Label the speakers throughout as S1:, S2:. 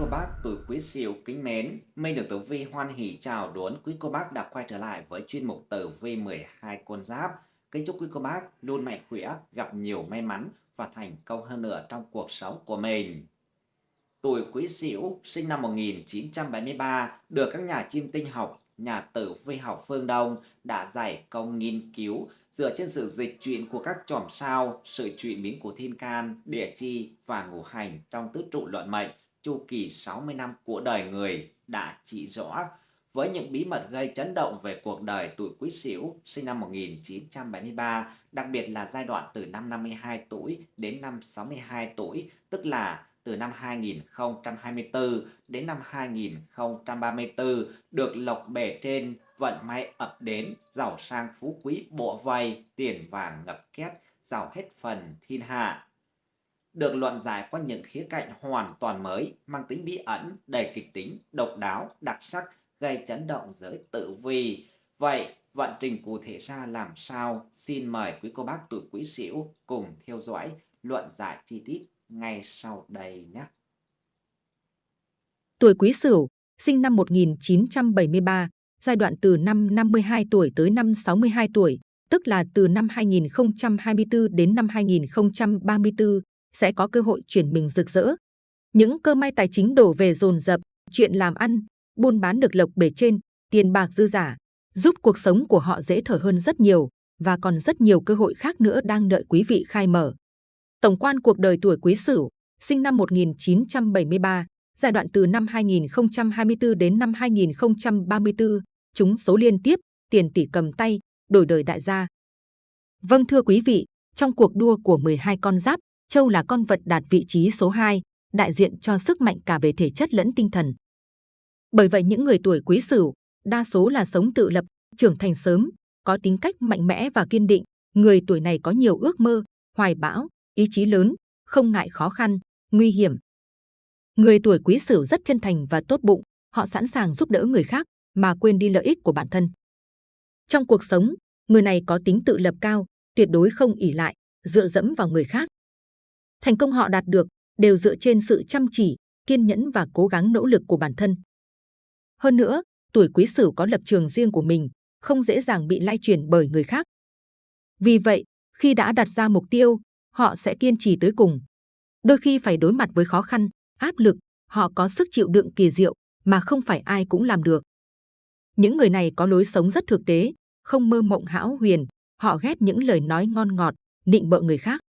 S1: cô bác tuổi Quý Sửu kính mến, Minh được Tử Vi hoan hỷ chào đón quý cô bác đã quay trở lại với chuyên mục Tử Vi 12 con giáp. Kính chúc quý cô bác luôn mạnh khỏe, gặp nhiều may mắn và thành công hơn nữa trong cuộc sống của mình. Tuổi Quý Sửu sinh năm 1973 được các nhà chiêm tinh học, nhà tử vi học phương Đông đã giải công nghiên cứu dựa trên sự dịch chuyển của các chòm sao, sự chuyển biến của thiên can, địa chi và ngũ hành trong tứ trụ luận mệnh chu kỳ 60 năm của đời người đã chỉ rõ với những bí mật gây chấn động về cuộc đời tuổi Quý Sửu sinh năm 1973, đặc biệt là giai đoạn từ năm 52 tuổi đến năm 62 tuổi, tức là từ năm 2024 đến năm 2034 được lộc bể trên, vận may ập đến, giàu sang phú quý bộ vây tiền vàng ngập két, giàu hết phần thiên hạ được luận giải qua những khía cạnh hoàn toàn mới, mang tính bí ẩn, đầy kịch tính, độc đáo, đặc sắc, gây chấn động giới tự vi. Vậy, vận trình cụ thể ra làm sao? Xin mời quý cô bác tuổi quý sửu cùng theo dõi luận giải chi tiết ngay sau đây nhé.
S2: Tuổi quý sửu, sinh năm 1973, giai đoạn từ năm 52 tuổi tới năm 62 tuổi, tức là từ năm 2024 đến năm 2034, sẽ có cơ hội chuyển mình rực rỡ. Những cơ may tài chính đổ về dồn dập, chuyện làm ăn, buôn bán được lộc bể trên, tiền bạc dư giả, giúp cuộc sống của họ dễ thở hơn rất nhiều và còn rất nhiều cơ hội khác nữa đang đợi quý vị khai mở. Tổng quan cuộc đời tuổi Quý Sửu, sinh năm 1973, giai đoạn từ năm 2024 đến năm 2034, chúng số liên tiếp, tiền tỷ cầm tay, đổi đời đại gia. Vâng thưa quý vị, trong cuộc đua của 12 con giáp, Châu là con vật đạt vị trí số 2, đại diện cho sức mạnh cả về thể chất lẫn tinh thần. Bởi vậy những người tuổi quý sửu, đa số là sống tự lập, trưởng thành sớm, có tính cách mạnh mẽ và kiên định. Người tuổi này có nhiều ước mơ, hoài bão, ý chí lớn, không ngại khó khăn, nguy hiểm. Người tuổi quý sửu rất chân thành và tốt bụng, họ sẵn sàng giúp đỡ người khác mà quên đi lợi ích của bản thân. Trong cuộc sống, người này có tính tự lập cao, tuyệt đối không ỉ lại, dựa dẫm vào người khác. Thành công họ đạt được đều dựa trên sự chăm chỉ, kiên nhẫn và cố gắng nỗ lực của bản thân. Hơn nữa, tuổi quý sửu có lập trường riêng của mình, không dễ dàng bị lay truyền bởi người khác. Vì vậy, khi đã đặt ra mục tiêu, họ sẽ kiên trì tới cùng. Đôi khi phải đối mặt với khó khăn, áp lực, họ có sức chịu đựng kỳ diệu mà không phải ai cũng làm được. Những người này có lối sống rất thực tế, không mơ mộng hão huyền, họ ghét những lời nói ngon ngọt, nịnh bợ người khác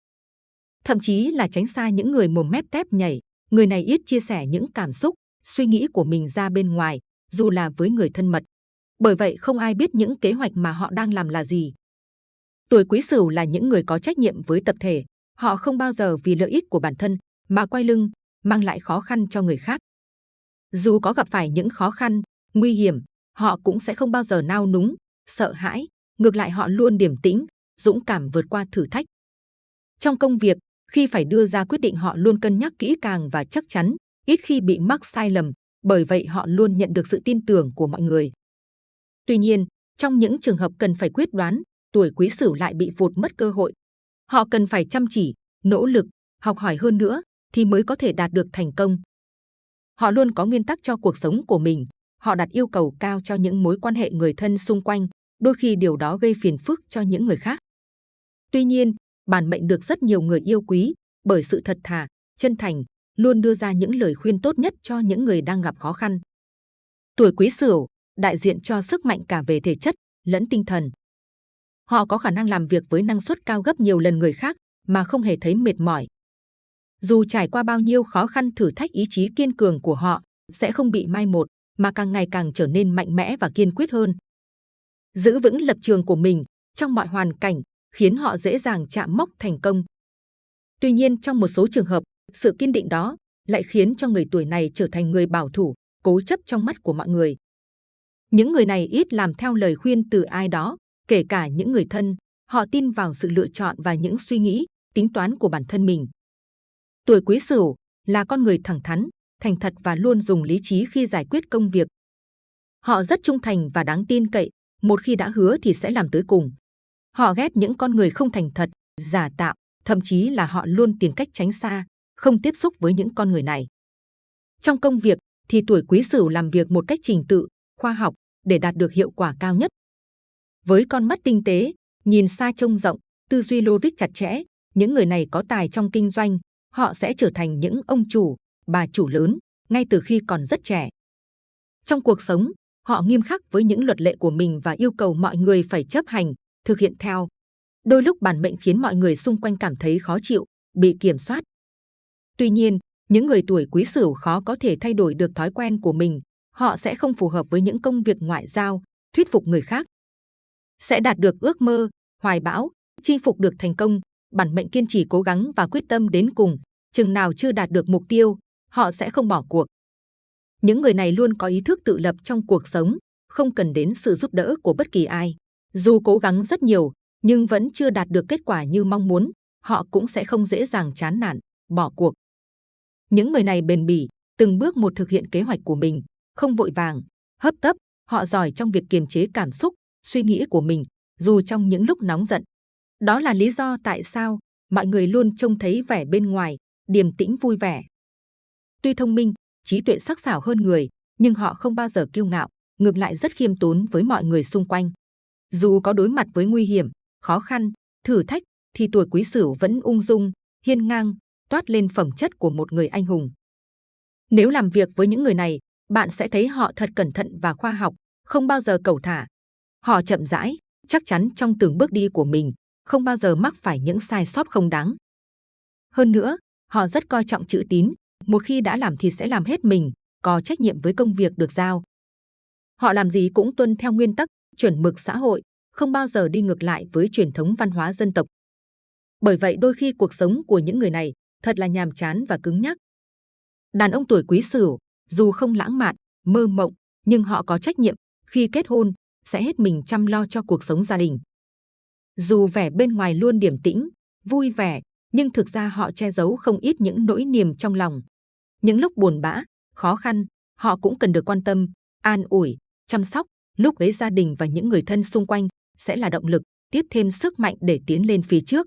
S2: thậm chí là tránh xa những người mồm mép tép nhảy. Người này ít chia sẻ những cảm xúc, suy nghĩ của mình ra bên ngoài, dù là với người thân mật. Bởi vậy không ai biết những kế hoạch mà họ đang làm là gì. Tuổi quý sửu là những người có trách nhiệm với tập thể. Họ không bao giờ vì lợi ích của bản thân mà quay lưng, mang lại khó khăn cho người khác. Dù có gặp phải những khó khăn, nguy hiểm, họ cũng sẽ không bao giờ nao núng, sợ hãi. Ngược lại họ luôn điềm tĩnh, dũng cảm vượt qua thử thách. Trong công việc, khi phải đưa ra quyết định họ luôn cân nhắc kỹ càng và chắc chắn, ít khi bị mắc sai lầm, bởi vậy họ luôn nhận được sự tin tưởng của mọi người. Tuy nhiên, trong những trường hợp cần phải quyết đoán, tuổi quý sửu lại bị vụt mất cơ hội. Họ cần phải chăm chỉ, nỗ lực, học hỏi hơn nữa thì mới có thể đạt được thành công. Họ luôn có nguyên tắc cho cuộc sống của mình, họ đặt yêu cầu cao cho những mối quan hệ người thân xung quanh, đôi khi điều đó gây phiền phức cho những người khác. Tuy nhiên, bản mệnh được rất nhiều người yêu quý bởi sự thật thà, chân thành, luôn đưa ra những lời khuyên tốt nhất cho những người đang gặp khó khăn. Tuổi Quý Sửu đại diện cho sức mạnh cả về thể chất lẫn tinh thần. Họ có khả năng làm việc với năng suất cao gấp nhiều lần người khác mà không hề thấy mệt mỏi. Dù trải qua bao nhiêu khó khăn thử thách ý chí kiên cường của họ sẽ không bị mai một mà càng ngày càng trở nên mạnh mẽ và kiên quyết hơn. Giữ vững lập trường của mình trong mọi hoàn cảnh khiến họ dễ dàng chạm mốc thành công. Tuy nhiên trong một số trường hợp, sự kiên định đó lại khiến cho người tuổi này trở thành người bảo thủ, cố chấp trong mắt của mọi người. Những người này ít làm theo lời khuyên từ ai đó, kể cả những người thân, họ tin vào sự lựa chọn và những suy nghĩ, tính toán của bản thân mình. Tuổi Quý Sửu là con người thẳng thắn, thành thật và luôn dùng lý trí khi giải quyết công việc. Họ rất trung thành và đáng tin cậy, một khi đã hứa thì sẽ làm tới cùng. Họ ghét những con người không thành thật, giả tạo, thậm chí là họ luôn tìm cách tránh xa, không tiếp xúc với những con người này. Trong công việc thì tuổi quý sửu làm việc một cách trình tự, khoa học để đạt được hiệu quả cao nhất. Với con mắt tinh tế, nhìn xa trông rộng, tư duy logic chặt chẽ, những người này có tài trong kinh doanh, họ sẽ trở thành những ông chủ, bà chủ lớn ngay từ khi còn rất trẻ. Trong cuộc sống, họ nghiêm khắc với những luật lệ của mình và yêu cầu mọi người phải chấp hành, thực hiện theo. Đôi lúc bản mệnh khiến mọi người xung quanh cảm thấy khó chịu, bị kiểm soát. Tuy nhiên, những người tuổi quý sửu khó có thể thay đổi được thói quen của mình. Họ sẽ không phù hợp với những công việc ngoại giao, thuyết phục người khác. Sẽ đạt được ước mơ, hoài bão, chinh phục được thành công. Bản mệnh kiên trì cố gắng và quyết tâm đến cùng. Chừng nào chưa đạt được mục tiêu, họ sẽ không bỏ cuộc. Những người này luôn có ý thức tự lập trong cuộc sống, không cần đến sự giúp đỡ của bất kỳ ai. Dù cố gắng rất nhiều, nhưng vẫn chưa đạt được kết quả như mong muốn, họ cũng sẽ không dễ dàng chán nản, bỏ cuộc. Những người này bền bỉ, từng bước một thực hiện kế hoạch của mình, không vội vàng, hấp tấp, họ giỏi trong việc kiềm chế cảm xúc, suy nghĩ của mình, dù trong những lúc nóng giận. Đó là lý do tại sao mọi người luôn trông thấy vẻ bên ngoài, điềm tĩnh vui vẻ. Tuy thông minh, trí tuệ sắc sảo hơn người, nhưng họ không bao giờ kiêu ngạo, ngược lại rất khiêm tốn với mọi người xung quanh. Dù có đối mặt với nguy hiểm, khó khăn, thử thách, thì tuổi quý sửu vẫn ung dung, hiên ngang, toát lên phẩm chất của một người anh hùng. Nếu làm việc với những người này, bạn sẽ thấy họ thật cẩn thận và khoa học, không bao giờ cầu thả. Họ chậm rãi, chắc chắn trong từng bước đi của mình, không bao giờ mắc phải những sai sót không đáng. Hơn nữa, họ rất coi trọng chữ tín, một khi đã làm thì sẽ làm hết mình, có trách nhiệm với công việc được giao. Họ làm gì cũng tuân theo nguyên tắc, chuẩn mực xã hội, không bao giờ đi ngược lại với truyền thống văn hóa dân tộc. Bởi vậy đôi khi cuộc sống của những người này thật là nhàm chán và cứng nhắc. Đàn ông tuổi quý sửu, dù không lãng mạn, mơ mộng, nhưng họ có trách nhiệm, khi kết hôn, sẽ hết mình chăm lo cho cuộc sống gia đình. Dù vẻ bên ngoài luôn điềm tĩnh, vui vẻ, nhưng thực ra họ che giấu không ít những nỗi niềm trong lòng. Những lúc buồn bã, khó khăn, họ cũng cần được quan tâm, an ủi, chăm sóc. Lúc ấy gia đình và những người thân xung quanh sẽ là động lực, tiếp thêm sức mạnh để tiến lên phía trước.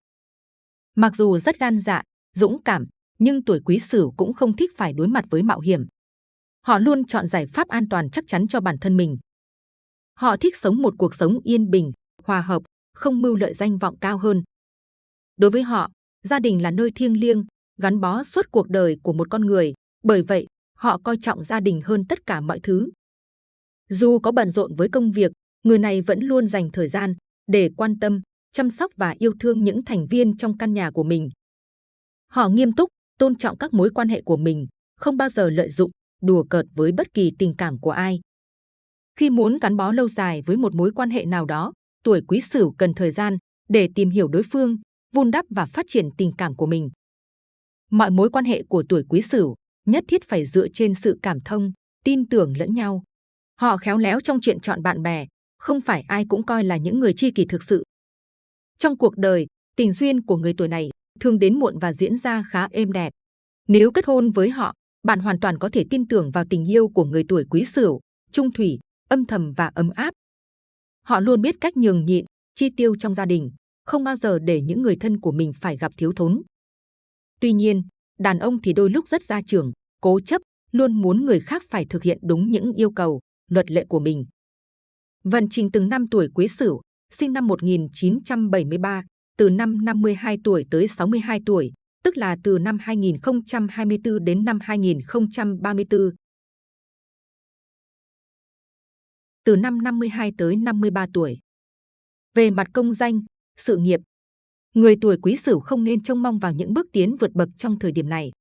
S2: Mặc dù rất gan dạ, dũng cảm, nhưng tuổi quý sửu cũng không thích phải đối mặt với mạo hiểm. Họ luôn chọn giải pháp an toàn chắc chắn cho bản thân mình. Họ thích sống một cuộc sống yên bình, hòa hợp, không mưu lợi danh vọng cao hơn. Đối với họ, gia đình là nơi thiêng liêng, gắn bó suốt cuộc đời của một con người. Bởi vậy, họ coi trọng gia đình hơn tất cả mọi thứ. Dù có bận rộn với công việc, người này vẫn luôn dành thời gian để quan tâm, chăm sóc và yêu thương những thành viên trong căn nhà của mình. Họ nghiêm túc, tôn trọng các mối quan hệ của mình, không bao giờ lợi dụng, đùa cợt với bất kỳ tình cảm của ai. Khi muốn gắn bó lâu dài với một mối quan hệ nào đó, tuổi quý sửu cần thời gian để tìm hiểu đối phương, vun đắp và phát triển tình cảm của mình. Mọi mối quan hệ của tuổi quý sửu nhất thiết phải dựa trên sự cảm thông, tin tưởng lẫn nhau. Họ khéo léo trong chuyện chọn bạn bè, không phải ai cũng coi là những người chi kỷ thực sự. Trong cuộc đời, tình duyên của người tuổi này thường đến muộn và diễn ra khá êm đẹp. Nếu kết hôn với họ, bạn hoàn toàn có thể tin tưởng vào tình yêu của người tuổi quý sửu, trung thủy, âm thầm và ấm áp. Họ luôn biết cách nhường nhịn, chi tiêu trong gia đình, không bao giờ để những người thân của mình phải gặp thiếu thốn. Tuy nhiên, đàn ông thì đôi lúc rất gia trưởng, cố chấp, luôn muốn người khác phải thực hiện đúng những yêu cầu, luật lệ của mình. Vận trình từng năm tuổi Quý Sửu, sinh năm 1973, từ năm 52 tuổi tới 62 tuổi, tức là từ năm 2024 đến năm 2034. Từ năm 52 tới 53 tuổi. Về mặt công danh, sự nghiệp, người tuổi Quý Sửu không nên trông mong vào những bước tiến vượt bậc trong thời điểm này.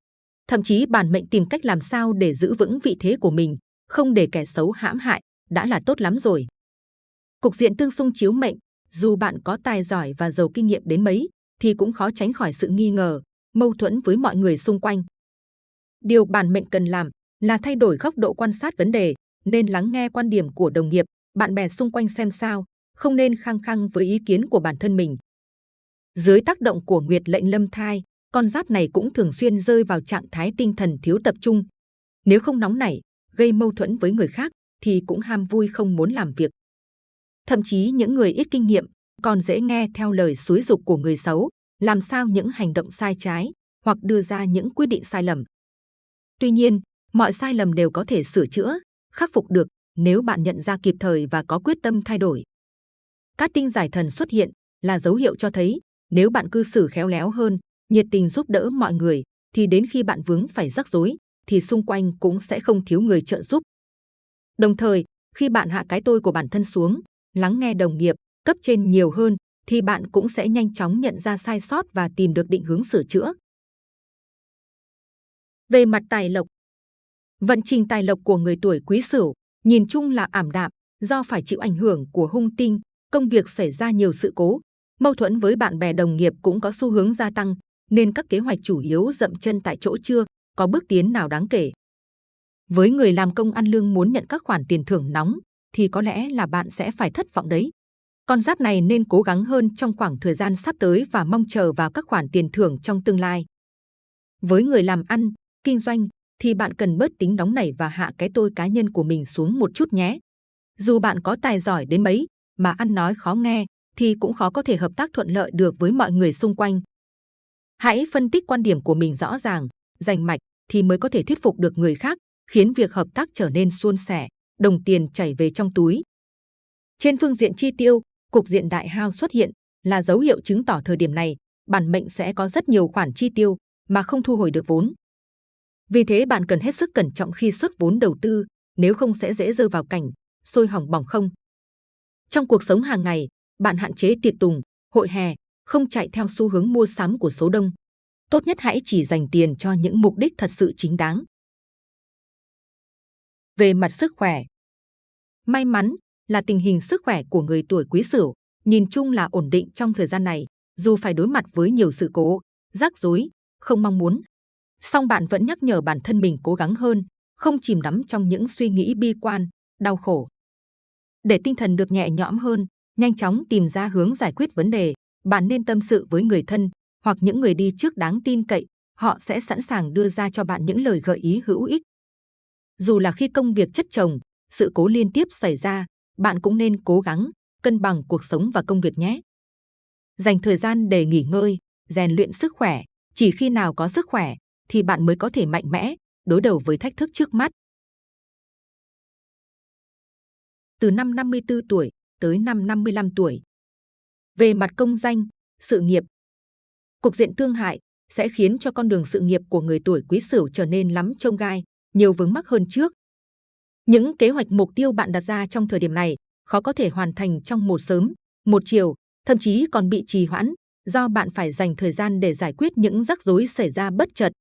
S2: Thậm chí bản mệnh tìm cách làm sao để giữ vững vị thế của mình, không để kẻ xấu hãm hại, đã là tốt lắm rồi. Cục diện tương xung chiếu mệnh, dù bạn có tài giỏi và giàu kinh nghiệm đến mấy, thì cũng khó tránh khỏi sự nghi ngờ, mâu thuẫn với mọi người xung quanh. Điều bản mệnh cần làm là thay đổi góc độ quan sát vấn đề, nên lắng nghe quan điểm của đồng nghiệp, bạn bè xung quanh xem sao, không nên khăng khăng với ý kiến của bản thân mình. Dưới tác động của Nguyệt lệnh lâm thai, con giáp này cũng thường xuyên rơi vào trạng thái tinh thần thiếu tập trung. Nếu không nóng nảy, gây mâu thuẫn với người khác, thì cũng ham vui không muốn làm việc. Thậm chí những người ít kinh nghiệm còn dễ nghe theo lời suối dục của người xấu, làm sao những hành động sai trái hoặc đưa ra những quyết định sai lầm. Tuy nhiên, Mọi sai lầm đều có thể sửa chữa, khắc phục được nếu bạn nhận ra kịp thời và có quyết tâm thay đổi. Các tinh giải thần xuất hiện là dấu hiệu cho thấy nếu bạn cư xử khéo léo hơn, nhiệt tình giúp đỡ mọi người, thì đến khi bạn vướng phải rắc rối, thì xung quanh cũng sẽ không thiếu người trợ giúp. Đồng thời, khi bạn hạ cái tôi của bản thân xuống, lắng nghe đồng nghiệp, cấp trên nhiều hơn, thì bạn cũng sẽ nhanh chóng nhận ra sai sót và tìm được định hướng sửa chữa. Về mặt tài lộc, vận trình tài lộc của người tuổi Quý Sửu nhìn chung là ảm đạm, do phải chịu ảnh hưởng của hung tinh, công việc xảy ra nhiều sự cố, mâu thuẫn với bạn bè đồng nghiệp cũng có xu hướng gia tăng, nên các kế hoạch chủ yếu dậm chân tại chỗ chưa có bước tiến nào đáng kể. Với người làm công ăn lương muốn nhận các khoản tiền thưởng nóng, thì có lẽ là bạn sẽ phải thất vọng đấy. Con giáp này nên cố gắng hơn trong khoảng thời gian sắp tới và mong chờ vào các khoản tiền thưởng trong tương lai. Với người làm ăn, kinh doanh, thì bạn cần bớt tính nóng nảy và hạ cái tôi cá nhân của mình xuống một chút nhé. Dù bạn có tài giỏi đến mấy, mà ăn nói khó nghe, thì cũng khó có thể hợp tác thuận lợi được với mọi người xung quanh. Hãy phân tích quan điểm của mình rõ ràng, rành mạch thì mới có thể thuyết phục được người khác, khiến việc hợp tác trở nên suôn sẻ, đồng tiền chảy về trong túi. Trên phương diện chi tiêu, cục diện đại hao xuất hiện là dấu hiệu chứng tỏ thời điểm này bản mệnh sẽ có rất nhiều khoản chi tiêu mà không thu hồi được vốn. Vì thế bạn cần hết sức cẩn trọng khi xuất vốn đầu tư, nếu không sẽ dễ rơi vào cảnh sôi hỏng bỏng không. Trong cuộc sống hàng ngày, bạn hạn chế tiệc tùng, hội hè, không chạy theo xu hướng mua sắm của số đông. Tốt nhất hãy chỉ dành tiền cho những mục đích thật sự chính đáng. Về mặt sức khỏe, may mắn là tình hình sức khỏe của người tuổi Quý Sửu nhìn chung là ổn định trong thời gian này, dù phải đối mặt với nhiều sự cố, rắc rối, không mong muốn. Song bạn vẫn nhắc nhở bản thân mình cố gắng hơn, không chìm đắm trong những suy nghĩ bi quan, đau khổ. Để tinh thần được nhẹ nhõm hơn, nhanh chóng tìm ra hướng giải quyết vấn đề, bạn nên tâm sự với người thân hoặc những người đi trước đáng tin cậy, họ sẽ sẵn sàng đưa ra cho bạn những lời gợi ý hữu ích. Dù là khi công việc chất chồng, sự cố liên tiếp xảy ra, bạn cũng nên cố gắng cân bằng cuộc sống và công việc nhé. Dành thời gian để nghỉ ngơi, rèn luyện sức khỏe. Chỉ khi nào có sức khỏe, thì bạn mới có thể mạnh mẽ đối đầu với thách thức trước mắt. Từ năm 54 tuổi tới năm 55 tuổi. Về mặt công danh, sự nghiệp, cục diện thương hại sẽ khiến cho con đường sự nghiệp của người tuổi Quý Sửu trở nên lắm trông gai, nhiều vướng mắc hơn trước. Những kế hoạch mục tiêu bạn đặt ra trong thời điểm này khó có thể hoàn thành trong một sớm, một chiều, thậm chí còn bị trì hoãn do bạn phải dành thời gian để giải quyết những rắc rối xảy ra bất chợt.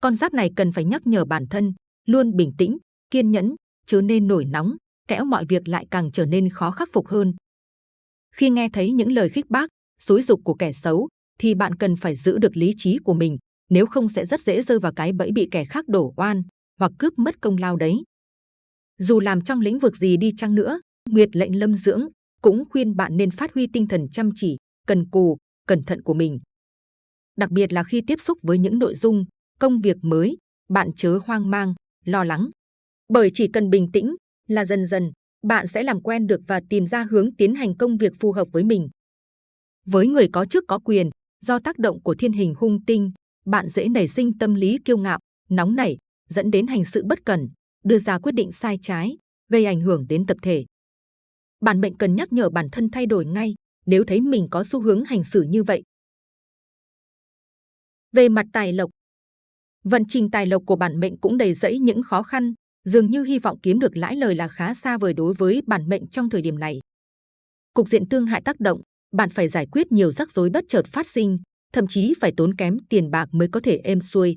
S2: Con giáp này cần phải nhắc nhở bản thân luôn bình tĩnh, kiên nhẫn, chớ nên nổi nóng, kẽo mọi việc lại càng trở nên khó khắc phục hơn. Khi nghe thấy những lời khích bác, xúi dục của kẻ xấu, thì bạn cần phải giữ được lý trí của mình, nếu không sẽ rất dễ rơi vào cái bẫy bị kẻ khác đổ oan hoặc cướp mất công lao đấy. Dù làm trong lĩnh vực gì đi chăng nữa, Nguyệt lệnh lâm dưỡng cũng khuyên bạn nên phát huy tinh thần chăm chỉ, cần cù, cẩn thận của mình. Đặc biệt là khi tiếp xúc với những nội dung, công việc mới, bạn chớ hoang mang, lo lắng. Bởi chỉ cần bình tĩnh là dần dần bạn sẽ làm quen được và tìm ra hướng tiến hành công việc phù hợp với mình. Với người có chức có quyền, do tác động của thiên hình hung tinh, bạn dễ nảy sinh tâm lý kiêu ngạo, nóng nảy, dẫn đến hành sự bất cẩn, đưa ra quyết định sai trái, gây ảnh hưởng đến tập thể. Bản mệnh cần nhắc nhở bản thân thay đổi ngay nếu thấy mình có xu hướng hành xử như vậy. Về mặt tài lộc, vận trình tài lộc của bản mệnh cũng đầy rẫy những khó khăn, dường như hy vọng kiếm được lãi lời là khá xa vời đối với bản mệnh trong thời điểm này. Cục diện tương hại tác động, bạn phải giải quyết nhiều rắc rối bất chợt phát sinh, thậm chí phải tốn kém tiền bạc mới có thể êm xuôi.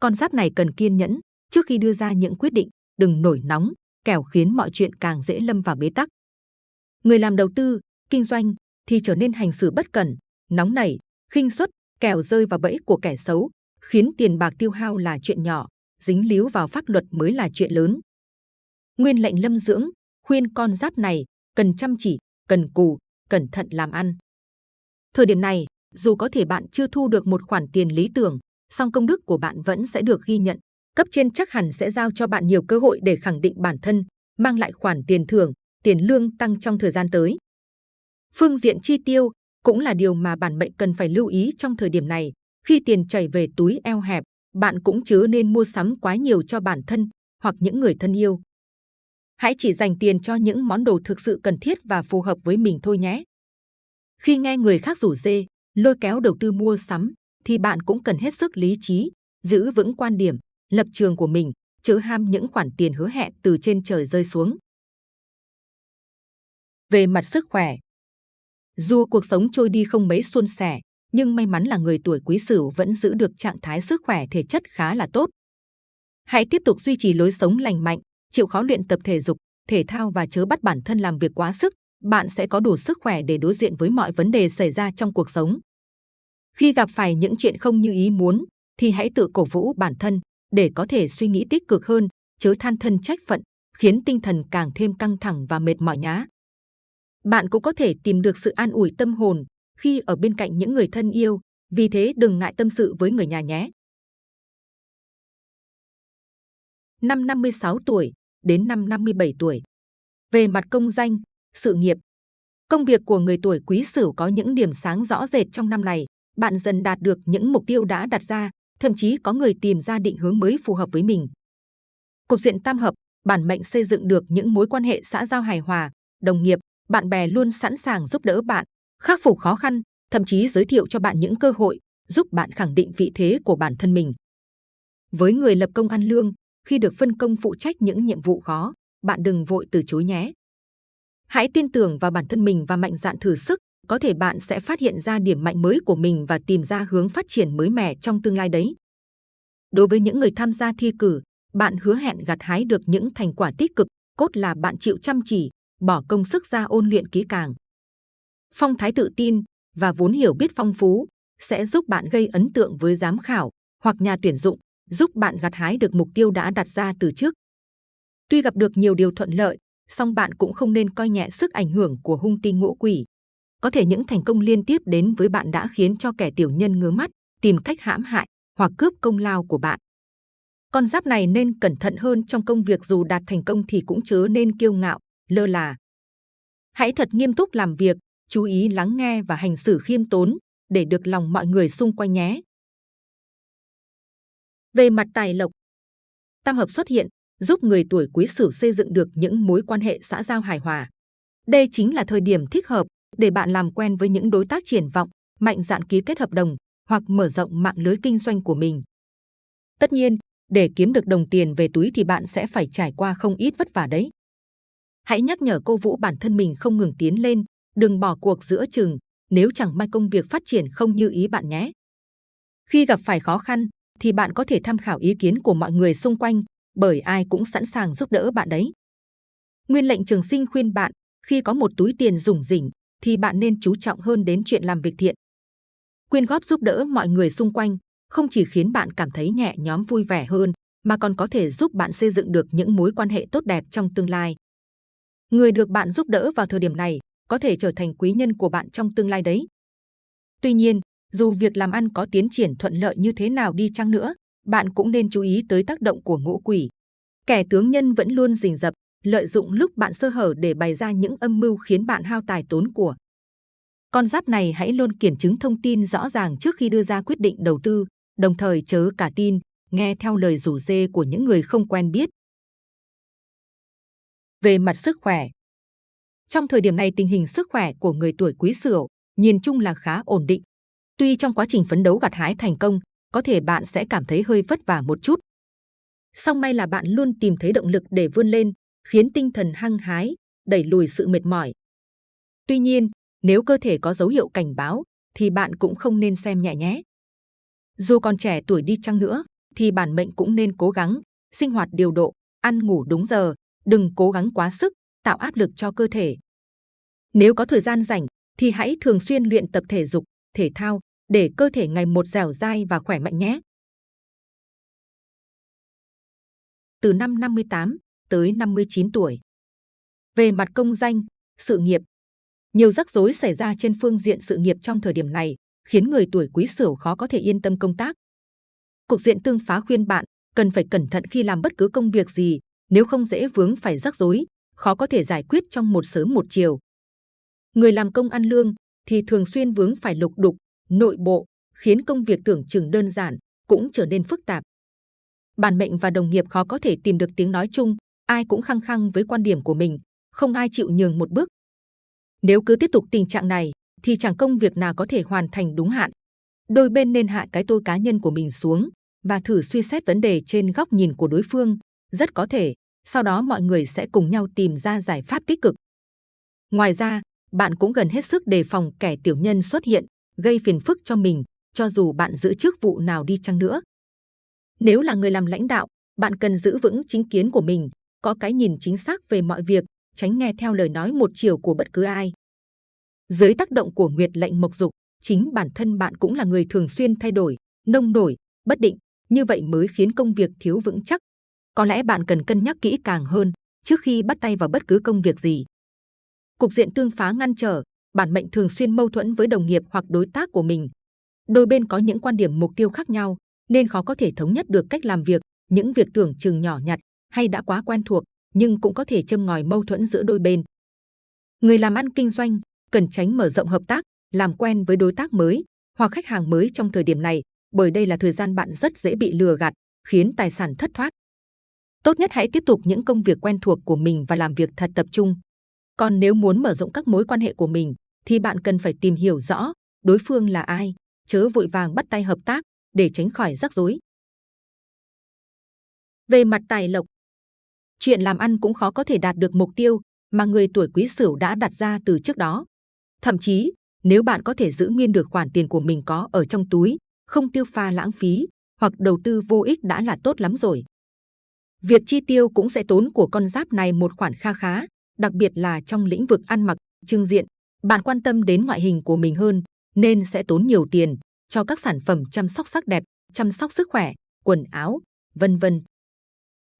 S2: Con giáp này cần kiên nhẫn trước khi đưa ra những quyết định, đừng nổi nóng, kẻo khiến mọi chuyện càng dễ lâm vào bế tắc. Người làm đầu tư, kinh doanh thì trở nên hành xử bất cẩn, nóng nảy, khinh suất, kẻo rơi vào bẫy của kẻ xấu, khiến tiền bạc tiêu hao là chuyện nhỏ, dính líu vào pháp luật mới là chuyện lớn. Nguyên lệnh lâm dưỡng khuyên con giáp này cần chăm chỉ, cần cù, cẩn thận làm ăn. Thời điểm này, dù có thể bạn chưa thu được một khoản tiền lý tưởng, song công đức của bạn vẫn sẽ được ghi nhận. Cấp trên chắc hẳn sẽ giao cho bạn nhiều cơ hội để khẳng định bản thân, mang lại khoản tiền thưởng, tiền lương tăng trong thời gian tới. Phương diện chi tiêu cũng là điều mà bản mệnh cần phải lưu ý trong thời điểm này. Khi tiền chảy về túi eo hẹp, bạn cũng chớ nên mua sắm quá nhiều cho bản thân hoặc những người thân yêu. Hãy chỉ dành tiền cho những món đồ thực sự cần thiết và phù hợp với mình thôi nhé. Khi nghe người khác rủ dê, lôi kéo đầu tư mua sắm, thì bạn cũng cần hết sức lý trí, giữ vững quan điểm, lập trường của mình, chớ ham những khoản tiền hứa hẹn từ trên trời rơi xuống. Về mặt sức khỏe, dù cuộc sống trôi đi không mấy suôn sẻ, nhưng may mắn là người tuổi quý sửu vẫn giữ được trạng thái sức khỏe thể chất khá là tốt. Hãy tiếp tục duy trì lối sống lành mạnh, chịu khó luyện tập thể dục, thể thao và chớ bắt bản thân làm việc quá sức, bạn sẽ có đủ sức khỏe để đối diện với mọi vấn đề xảy ra trong cuộc sống. Khi gặp phải những chuyện không như ý muốn, thì hãy tự cổ vũ bản thân để có thể suy nghĩ tích cực hơn, chớ than thân trách phận, khiến tinh thần càng thêm căng thẳng và mệt mỏi nhá. Bạn cũng có thể tìm được sự an ủi tâm hồn khi ở bên cạnh những người thân yêu, vì thế đừng ngại tâm sự với người nhà nhé. Năm 56 tuổi đến năm 57 tuổi. Về mặt công danh, sự nghiệp, công việc của người tuổi quý sửu có những điểm sáng rõ rệt trong năm này. Bạn dần đạt được những mục tiêu đã đặt ra, thậm chí có người tìm ra định hướng mới phù hợp với mình. Cục diện tam hợp, bản mệnh xây dựng được những mối quan hệ xã giao hài hòa, đồng nghiệp, bạn bè luôn sẵn sàng giúp đỡ bạn, khắc phục khó khăn, thậm chí giới thiệu cho bạn những cơ hội, giúp bạn khẳng định vị thế của bản thân mình. Với người lập công ăn lương, khi được phân công phụ trách những nhiệm vụ khó, bạn đừng vội từ chối nhé. Hãy tin tưởng vào bản thân mình và mạnh dạn thử sức, có thể bạn sẽ phát hiện ra điểm mạnh mới của mình và tìm ra hướng phát triển mới mẻ trong tương lai đấy. Đối với những người tham gia thi cử, bạn hứa hẹn gặt hái được những thành quả tích cực, cốt là bạn chịu chăm chỉ, bỏ công sức ra ôn luyện kỹ càng. Phong thái tự tin và vốn hiểu biết phong phú sẽ giúp bạn gây ấn tượng với giám khảo hoặc nhà tuyển dụng, giúp bạn gặt hái được mục tiêu đã đặt ra từ trước. Tuy gặp được nhiều điều thuận lợi, song bạn cũng không nên coi nhẹ sức ảnh hưởng của hung tinh ngũ quỷ. Có thể những thành công liên tiếp đến với bạn đã khiến cho kẻ tiểu nhân ngứa mắt, tìm cách hãm hại hoặc cướp công lao của bạn. Con giáp này nên cẩn thận hơn trong công việc dù đạt thành công thì cũng chớ nên kiêu ngạo, lơ là. Hãy thật nghiêm túc làm việc, chú ý lắng nghe và hành xử khiêm tốn để được lòng mọi người xung quanh nhé. Về mặt tài lộc, tam hợp xuất hiện giúp người tuổi quý sửu xây dựng được những mối quan hệ xã giao hài hòa. Đây chính là thời điểm thích hợp để bạn làm quen với những đối tác triển vọng, mạnh dạn ký kết hợp đồng hoặc mở rộng mạng lưới kinh doanh của mình. Tất nhiên, để kiếm được đồng tiền về túi thì bạn sẽ phải trải qua không ít vất vả đấy. Hãy nhắc nhở cô Vũ bản thân mình không ngừng tiến lên, đừng bỏ cuộc giữa chừng nếu chẳng may công việc phát triển không như ý bạn nhé. Khi gặp phải khó khăn, thì bạn có thể tham khảo ý kiến của mọi người xung quanh, bởi ai cũng sẵn sàng giúp đỡ bạn đấy. Nguyên lệnh trường sinh khuyên bạn, khi có một túi tiền rủng rỉnh, thì bạn nên chú trọng hơn đến chuyện làm việc thiện. Quyên góp giúp đỡ mọi người xung quanh, không chỉ khiến bạn cảm thấy nhẹ nhõm vui vẻ hơn, mà còn có thể giúp bạn xây dựng được những mối quan hệ tốt đẹp trong tương lai. Người được bạn giúp đỡ vào thời điểm này có thể trở thành quý nhân của bạn trong tương lai đấy. Tuy nhiên, dù việc làm ăn có tiến triển thuận lợi như thế nào đi chăng nữa, bạn cũng nên chú ý tới tác động của ngũ quỷ. Kẻ tướng nhân vẫn luôn rình rập, lợi dụng lúc bạn sơ hở để bày ra những âm mưu khiến bạn hao tài tốn của. Con giáp này hãy luôn kiểm chứng thông tin rõ ràng trước khi đưa ra quyết định đầu tư, đồng thời chớ cả tin, nghe theo lời rủ dê của những người không quen biết. Về mặt sức khỏe, trong thời điểm này tình hình sức khỏe của người tuổi quý sửu nhìn chung là khá ổn định. Tuy trong quá trình phấn đấu gặt hái thành công, có thể bạn sẽ cảm thấy hơi vất vả một chút. Song may là bạn luôn tìm thấy động lực để vươn lên, khiến tinh thần hăng hái, đẩy lùi sự mệt mỏi. Tuy nhiên, nếu cơ thể có dấu hiệu cảnh báo, thì bạn cũng không nên xem nhẹ nhé. Dù còn trẻ tuổi đi chăng nữa, thì bản mệnh cũng nên cố gắng, sinh hoạt điều độ, ăn ngủ đúng giờ, đừng cố gắng quá sức, tạo áp lực cho cơ thể. Nếu có thời gian rảnh, thì hãy thường xuyên luyện tập thể dục, thể thao để cơ thể ngày một dẻo dai và khỏe mạnh nhé. Từ năm 58 tới 59 tuổi. Về mặt công danh, sự nghiệp, nhiều rắc rối xảy ra trên phương diện sự nghiệp trong thời điểm này, khiến người tuổi quý sửu khó có thể yên tâm công tác. Cục diện tương phá khuyên bạn cần phải cẩn thận khi làm bất cứ công việc gì, nếu không dễ vướng phải rắc rối, khó có thể giải quyết trong một sớm một chiều. Người làm công ăn lương thì thường xuyên vướng phải lục đục, nội bộ, khiến công việc tưởng chừng đơn giản cũng trở nên phức tạp. bản mệnh và đồng nghiệp khó có thể tìm được tiếng nói chung, ai cũng khăng khăng với quan điểm của mình, không ai chịu nhường một bước. Nếu cứ tiếp tục tình trạng này, thì chẳng công việc nào có thể hoàn thành đúng hạn. Đôi bên nên hạ cái tôi cá nhân của mình xuống và thử suy xét vấn đề trên góc nhìn của đối phương. Rất có thể, sau đó mọi người sẽ cùng nhau tìm ra giải pháp tích cực. Ngoài ra, bạn cũng gần hết sức đề phòng kẻ tiểu nhân xuất hiện, gây phiền phức cho mình, cho dù bạn giữ chức vụ nào đi chăng nữa. Nếu là người làm lãnh đạo, bạn cần giữ vững chính kiến của mình, có cái nhìn chính xác về mọi việc, tránh nghe theo lời nói một chiều của bất cứ ai. Dưới tác động của nguyệt lệnh mộc dục, chính bản thân bạn cũng là người thường xuyên thay đổi, nông nổi, bất định, như vậy mới khiến công việc thiếu vững chắc. Có lẽ bạn cần cân nhắc kỹ càng hơn trước khi bắt tay vào bất cứ công việc gì. Cục diện tương phá ngăn trở, bản mệnh thường xuyên mâu thuẫn với đồng nghiệp hoặc đối tác của mình. Đôi bên có những quan điểm mục tiêu khác nhau, nên khó có thể thống nhất được cách làm việc, những việc tưởng chừng nhỏ nhặt hay đã quá quen thuộc, nhưng cũng có thể châm ngòi mâu thuẫn giữa đôi bên. Người làm ăn kinh doanh cần tránh mở rộng hợp tác, làm quen với đối tác mới hoặc khách hàng mới trong thời điểm này, bởi đây là thời gian bạn rất dễ bị lừa gạt, khiến tài sản thất thoát. Tốt nhất hãy tiếp tục những công việc quen thuộc của mình và làm việc thật tập trung. Còn nếu muốn mở rộng các mối quan hệ của mình, thì bạn cần phải tìm hiểu rõ đối phương là ai, chớ vội vàng bắt tay hợp tác để tránh khỏi rắc rối. Về mặt tài lộc, chuyện làm ăn cũng khó có thể đạt được mục tiêu mà người tuổi Quý Sửu đã đặt ra từ trước đó. Thậm chí, nếu bạn có thể giữ nguyên được khoản tiền của mình có ở trong túi, không tiêu pha lãng phí hoặc đầu tư vô ích đã là tốt lắm rồi. Việc chi tiêu cũng sẽ tốn của con giáp này một khoản kha khá, đặc biệt là trong lĩnh vực ăn mặc, trưng diện. Bạn quan tâm đến ngoại hình của mình hơn, nên sẽ tốn nhiều tiền cho các sản phẩm chăm sóc sắc đẹp, chăm sóc sức khỏe, quần áo, vân vân.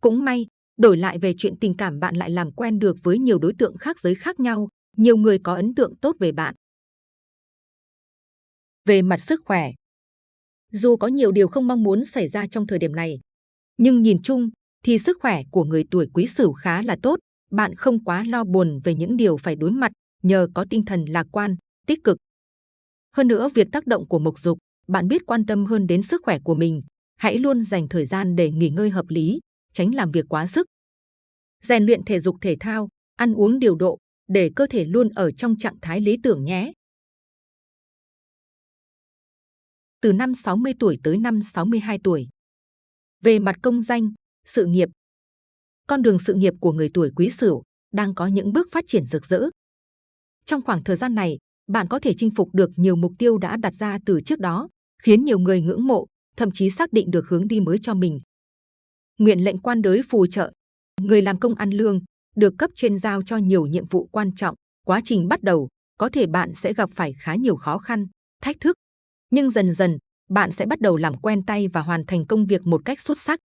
S2: Cũng may, đổi lại về chuyện tình cảm bạn lại làm quen được với nhiều đối tượng khác giới khác nhau, nhiều người có ấn tượng tốt về bạn. Về mặt sức khỏe, dù có nhiều điều không mong muốn xảy ra trong thời điểm này, nhưng nhìn chung thì sức khỏe của người tuổi Quý Sửu khá là tốt. Bạn không quá lo buồn về những điều phải đối mặt nhờ có tinh thần lạc quan, tích cực. Hơn nữa, việc tác động của mộc dục, bạn biết quan tâm hơn đến sức khỏe của mình. Hãy luôn dành thời gian để nghỉ ngơi hợp lý, tránh làm việc quá sức. Rèn luyện thể dục thể thao, ăn uống điều độ để cơ thể luôn ở trong trạng thái lý tưởng nhé. Từ năm 60 tuổi tới năm 62 tuổi. Về mặt công danh, sự nghiệp, con đường sự nghiệp của người tuổi Quý Sửu đang có những bước phát triển rực rỡ. Trong khoảng thời gian này, bạn có thể chinh phục được nhiều mục tiêu đã đặt ra từ trước đó, khiến nhiều người ngưỡng mộ, thậm chí xác định được hướng đi mới cho mình. Nguyện lệnh quan đới phù trợ, người làm công ăn lương, được cấp trên giao cho nhiều nhiệm vụ quan trọng. Quá trình bắt đầu, có thể bạn sẽ gặp phải khá nhiều khó khăn, thách thức. Nhưng dần dần, bạn sẽ bắt đầu làm quen tay và hoàn thành công việc một cách xuất sắc.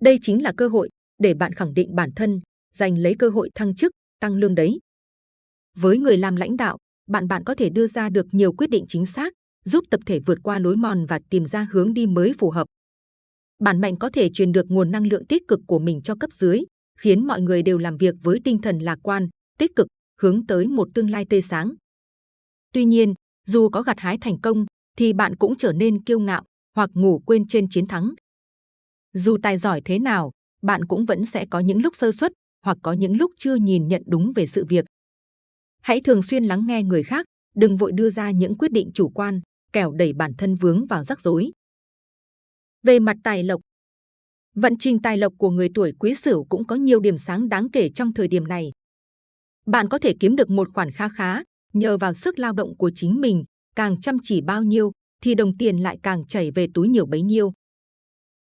S2: Đây chính là cơ hội để bạn khẳng định bản thân, giành lấy cơ hội thăng chức, tăng lương đấy. Với người làm lãnh đạo, bạn bạn có thể đưa ra được nhiều quyết định chính xác, giúp tập thể vượt qua lối mòn và tìm ra hướng đi mới phù hợp. Bạn mạnh có thể truyền được nguồn năng lượng tích cực của mình cho cấp dưới, khiến mọi người đều làm việc với tinh thần lạc quan, tích cực, hướng tới một tương lai tươi sáng. Tuy nhiên, dù có gặt hái thành công, thì bạn cũng trở nên kiêu ngạo hoặc ngủ quên trên chiến thắng. Dù tài giỏi thế nào, bạn cũng vẫn sẽ có những lúc sơ suất hoặc có những lúc chưa nhìn nhận đúng về sự việc. Hãy thường xuyên lắng nghe người khác, đừng vội đưa ra những quyết định chủ quan, kẻo đẩy bản thân vướng vào rắc rối. Về mặt tài lộc, vận trình tài lộc của người tuổi Quý Sửu cũng có nhiều điểm sáng đáng kể trong thời điểm này. Bạn có thể kiếm được một khoản khá khá nhờ vào sức lao động của chính mình, càng chăm chỉ bao nhiêu thì đồng tiền lại càng chảy về túi nhiều bấy nhiêu.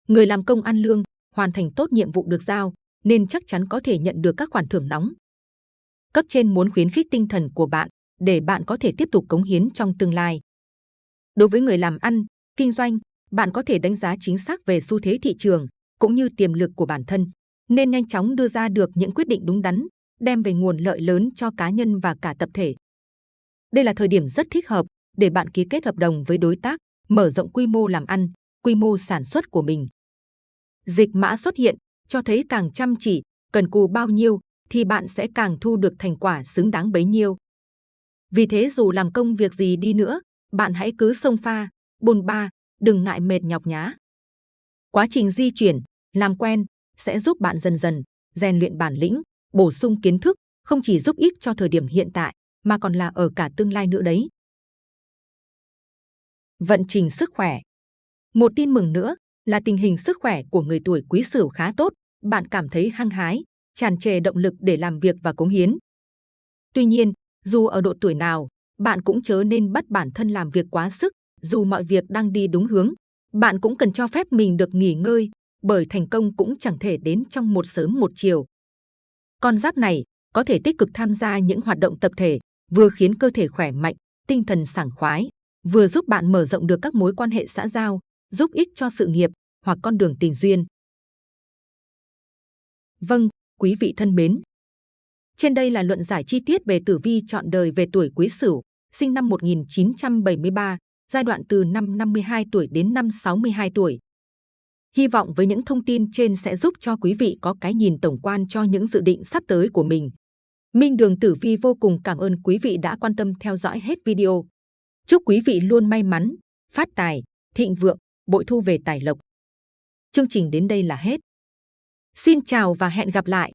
S2: Người làm công ăn lương, hoàn thành tốt nhiệm vụ được giao, nên chắc chắn có thể nhận được các khoản thưởng nóng. Cấp trên muốn khuyến khích tinh thần của bạn để bạn có thể tiếp tục cống hiến trong tương lai. Đối với người làm ăn, kinh doanh, bạn có thể đánh giá chính xác về xu thế thị trường cũng như tiềm lực của bản thân, nên nhanh chóng đưa ra được những quyết định đúng đắn, đem về nguồn lợi lớn cho cá nhân và cả tập thể. Đây là thời điểm rất thích hợp để bạn ký kết hợp đồng với đối tác, mở rộng quy mô làm ăn, quy mô sản xuất của mình. Dịch mã xuất hiện, cho thấy càng chăm chỉ, cần cù bao nhiêu, thì bạn sẽ càng thu được thành quả xứng đáng bấy nhiêu. Vì thế dù làm công việc gì đi nữa, bạn hãy cứ sông pha, bồn ba, đừng ngại mệt nhọc nhá. Quá trình di chuyển, Làm quen sẽ giúp bạn dần dần rèn luyện bản lĩnh, bổ sung kiến thức, không chỉ giúp ích cho thời điểm hiện tại mà còn là ở cả tương lai nữa đấy. Vận trình sức khỏe Một tin mừng nữa là tình hình sức khỏe của người tuổi Quý Sửu khá tốt, bạn cảm thấy hăng hái, tràn trề động lực để làm việc và cống hiến. Tuy nhiên, dù ở độ tuổi nào, bạn cũng chớ nên bắt bản thân làm việc quá sức, dù mọi việc đang đi đúng hướng. Bạn cũng cần cho phép mình được nghỉ ngơi, bởi thành công cũng chẳng thể đến trong một sớm một chiều. Con giáp này có thể tích cực tham gia những hoạt động tập thể, vừa khiến cơ thể khỏe mạnh, tinh thần sảng khoái, vừa giúp bạn mở rộng được các mối quan hệ xã giao, giúp ích cho sự nghiệp hoặc con đường tình duyên. Vâng, quý vị thân mến. Trên đây là luận giải chi tiết về tử vi chọn đời về tuổi Quý Sửu, sinh năm 1973, giai đoạn từ năm 52 tuổi đến năm 62 tuổi. Hy vọng với những thông tin trên sẽ giúp cho quý vị có cái nhìn tổng quan cho những dự định sắp tới của mình. Minh Đường Tử Vi vô cùng cảm ơn quý vị đã quan tâm theo dõi hết video. Chúc quý vị luôn may mắn, phát tài, thịnh vượng, bội thu về tài lộc. Chương trình đến đây là hết. Xin chào và hẹn gặp lại!